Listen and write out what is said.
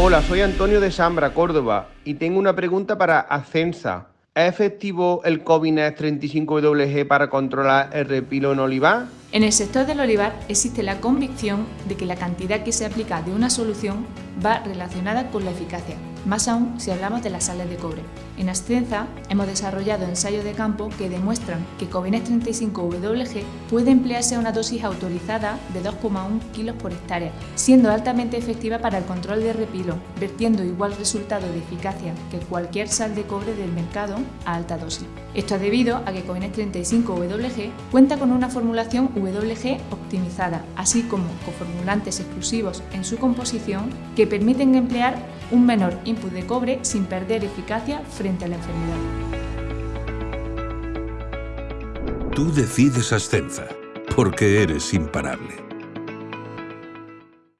Hola, soy Antonio de Sambra, Córdoba, y tengo una pregunta para Ascensa. ¿Es efectivo el Covinet 35WG para controlar el repilo en olivar? En el sector del olivar existe la convicción de que la cantidad que se aplica de una solución va relacionada con la eficacia, más aún si hablamos de las sales de cobre. En Ascenza hemos desarrollado ensayos de campo que demuestran que Covinet 35WG puede emplearse a una dosis autorizada de 2,1 kg por hectárea, siendo altamente efectiva para el control de repilo, vertiendo igual resultado de eficacia que cualquier sal de cobre del mercado a alta dosis. Esto es debido a que Covinet 35WG cuenta con una formulación WG optimizada, así como coformulantes exclusivos en su composición que permiten emplear un menor input de cobre sin perder eficacia frente a la enfermedad. Tú decides Ascenza, porque eres imparable.